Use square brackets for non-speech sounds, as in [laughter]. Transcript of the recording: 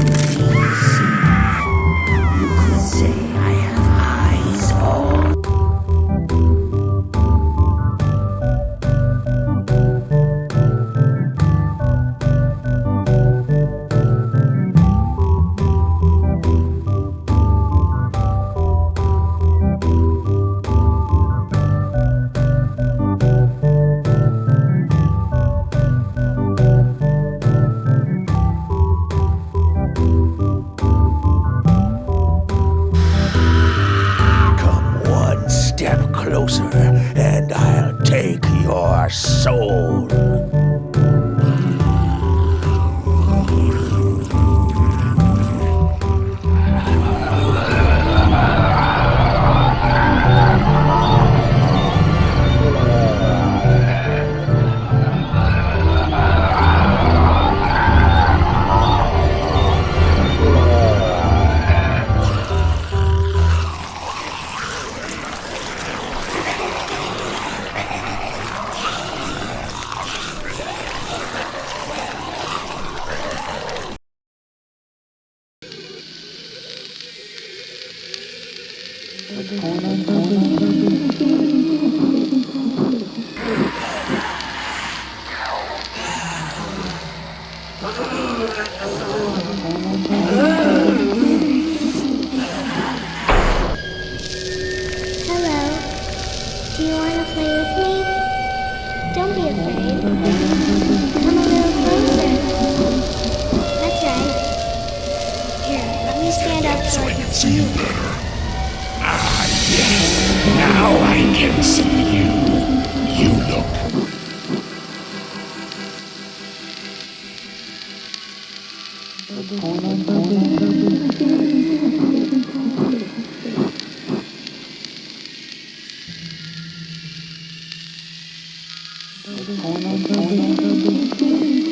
You could say. answer, and I'll take your soul. That's right. Here, let me stand up so I can see you. Ah, yes. Now I can see you. You look [laughs]